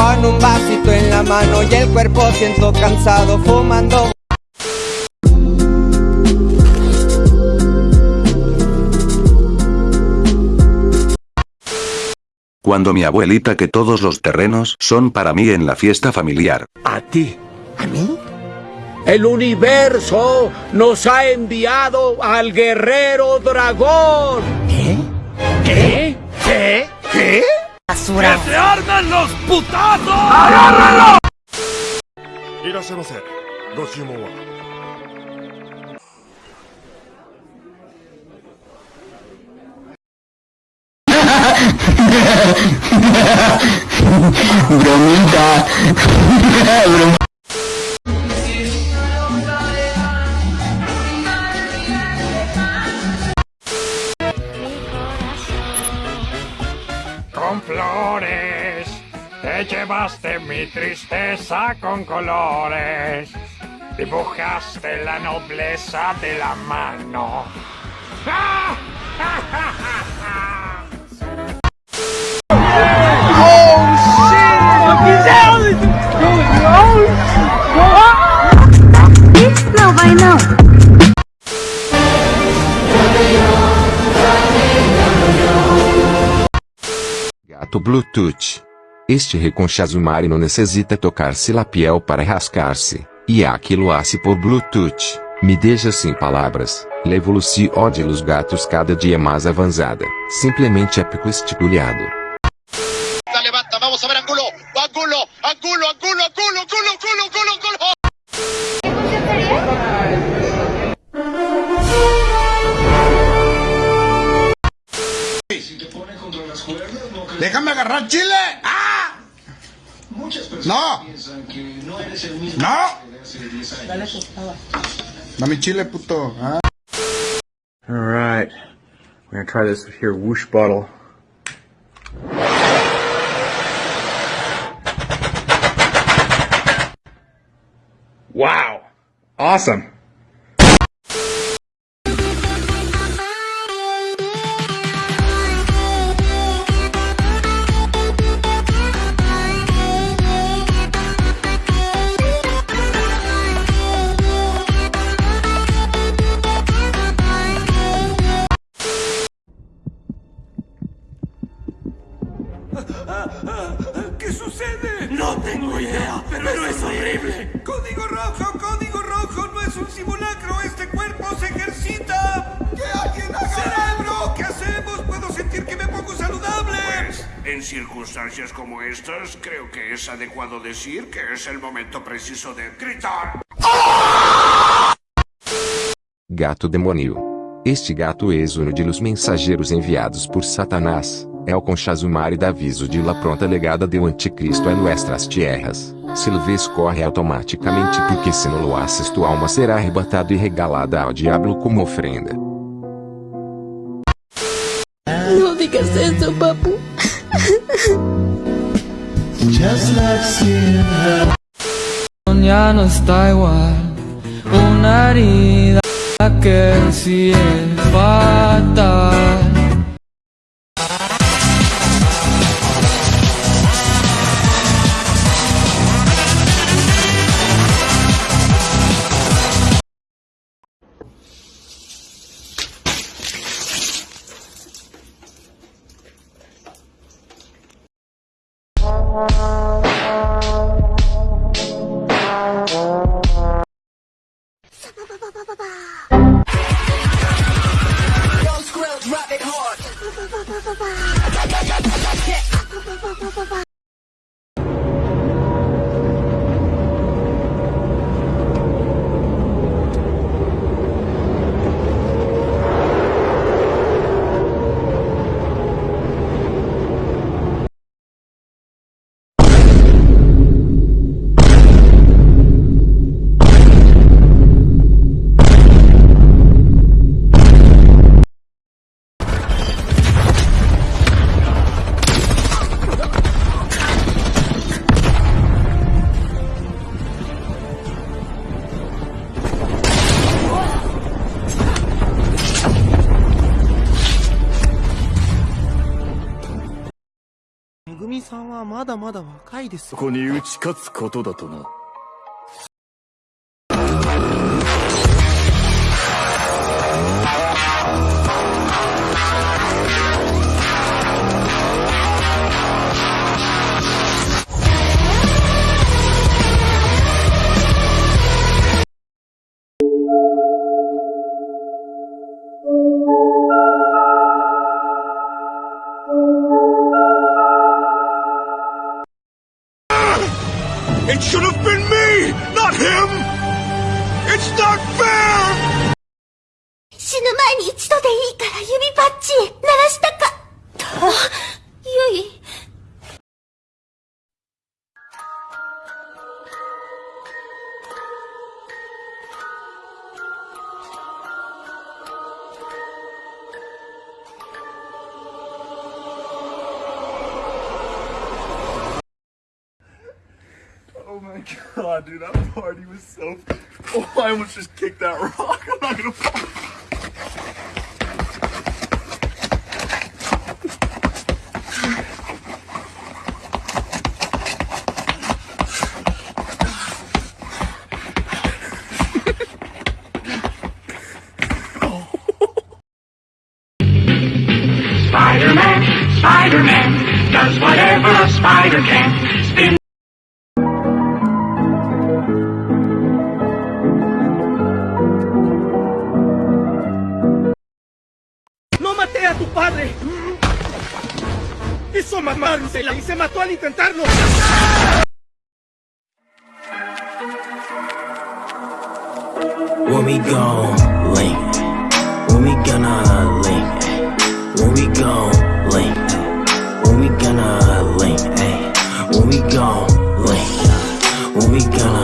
Con un vasito en la mano y el cuerpo siento cansado fumando Cuando mi abuelita que todos los terrenos son para mí en la fiesta familiar. ¿A ti? ¿A mí? El universo nos ha enviado al guerrero dragón. ¿Qué? ¿Qué? ¿Qué? ¿Qué? ¡Que se armen los putazos! ¡Agárralo! ¡Irasemase! ¡Gosimo wa! ¡Bromita! ¡Bromita! Llevaste mi tristeza con colores. Dibujaste la nobleza de la mano. Bluetooth. Este reconchazumari não necessita tocar-se la piel para rascar-se, e aquilo-se por Bluetooth. Me deixa sem palavras. La evolução de los gatos cada dia mais avançada. Simplesmente épico esticulado. levanta, vamos a ver Angulo, Angulo, Angulo, Angulo, Angulo, Angulo, Angulo, Angulo, Angulo. ¡Déjame agarrar chile! No. no eres el chile, puto. Ah. Alright. We're gonna try this here whoosh bottle. Wow. Awesome. Sucede? No tengo idea, pero, es horrible. Código rojo, código rojo, no es un simulacro, este cuerpo se ejercita. ¡Que alguien haga ¡Cerebro! ¿Qué hacemos? Puedo sentir que me pongo saludable. Pues, en circunstancias como estas, creo que es adecuado decir que es el momento preciso de gritar. Gato demônio. Este gato és um de los mensageiros enviados por Satanás. É o conchazumari da aviso de la pronta legada do anticristo a nuestras tierras. Se lo ves corre automaticamente porque se não lo haces tu alma será arrebatada e regalada ao diabo como ofrenda. No digas eso, papu. Ya no está igual Una herida que sí es fatal はまだまだ若いですここに打ち勝つことだとな。It should have been me, not him! It's not fair! 死ぬ前に一度でいいから指パッチ鳴らしたか。ゆい。Oh my god, dude, that party was so. Oh, I almost just kicked that rock. I'm not gonna ¡Hizo mamársela y se mató al intentarlo! When we gon' link, when we gonna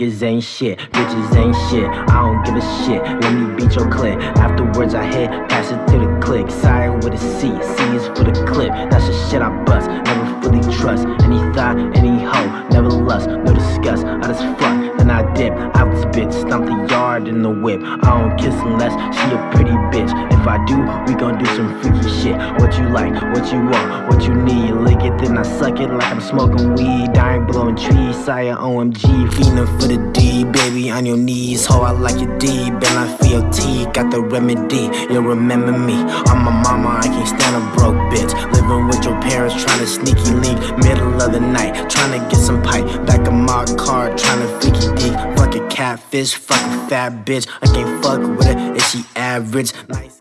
Niggas ain't shit, bitches ain't shit. I don't give a shit. Let me beat your clip. Afterwards, I hit, pass it to the click. Siren with a C, C is for the clip. That's the shit I bust. Never fully trust any thought, any hoe. Never lust, no disgust. I just fuck, then I dip. Out this bitch, stomp the yard in the whip. I don't kiss unless she a pretty bitch. If I do, we gon' do some freaky shit. What you like, what you want, what you need. Lick it, then I suck it like I'm smoking weed. I ain't blowing trees, sire OMG. Feeling for the D, baby, on your knees. Ho, I like your D, Ben, I feel T. Got the remedy, you'll remember me. I'm a mama, I can't stand a broke bitch. Living with your parents, trying to sneaky link. Middle of the night, trying to get some pipe. Back of my car, trying to freaky deep. Fuck a catfish, fuck a fat bitch. I can't fuck with her if she average. Nice.